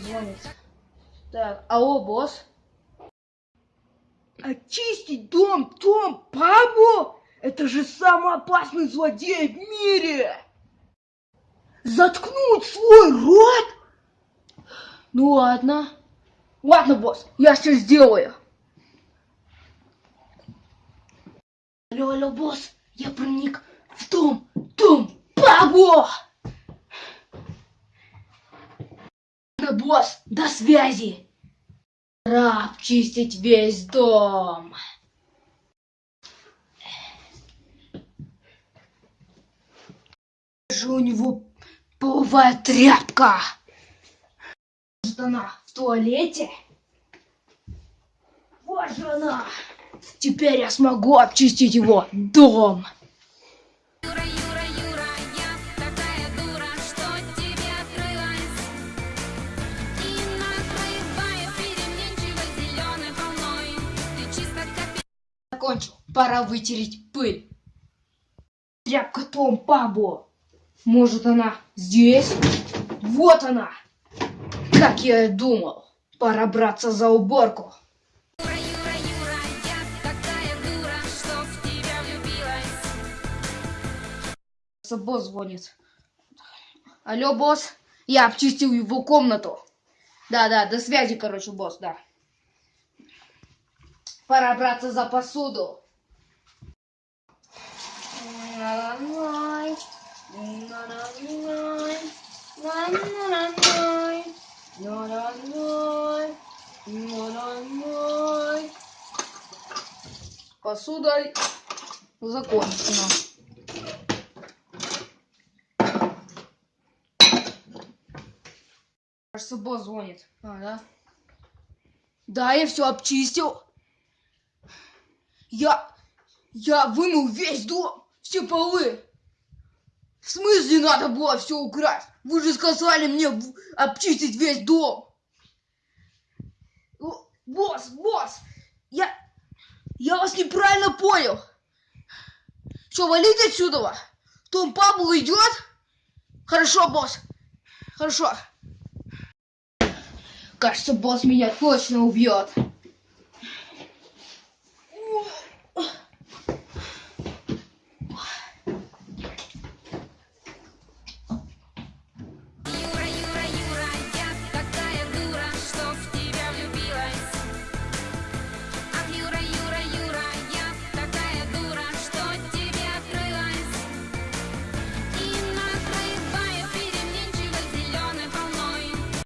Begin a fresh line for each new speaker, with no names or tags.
звонит. Так, алло, босс?
Очистить дом Том Пабло? Это же самый опасный злодей в мире! Заткнуть свой рот?
Ну ладно. Ладно, босс, я все сделаю. Алло, алло, босс, я проник в дом, дом Пабло! Босс, до связи. Пора обчистить весь дом. у него половая тряпка. Может она в туалете? Вот же она. Теперь я смогу обчистить его дом. Закончил. Пора вытереть пыль. Тряпка Том Пабло. Может она здесь? Вот она. Как я и думал. Пора браться за уборку. Босс звонит. Алло, босс. Я обчистил его комнату. Да-да, до связи, короче, босс, да. Пора браться за посуду. Посуда закончена. Кажется, босс звонит. А, да? Да, я все обчистил. Я... Я вымыл весь дом, все полы. В смысле надо было все украсть? Вы же сказали мне обчистить весь дом. Босс, босс, я... Я вас неправильно понял. Что, валить отсюда? Том Пабло идет? Хорошо, босс. Хорошо. Кажется, босс меня точно убьет.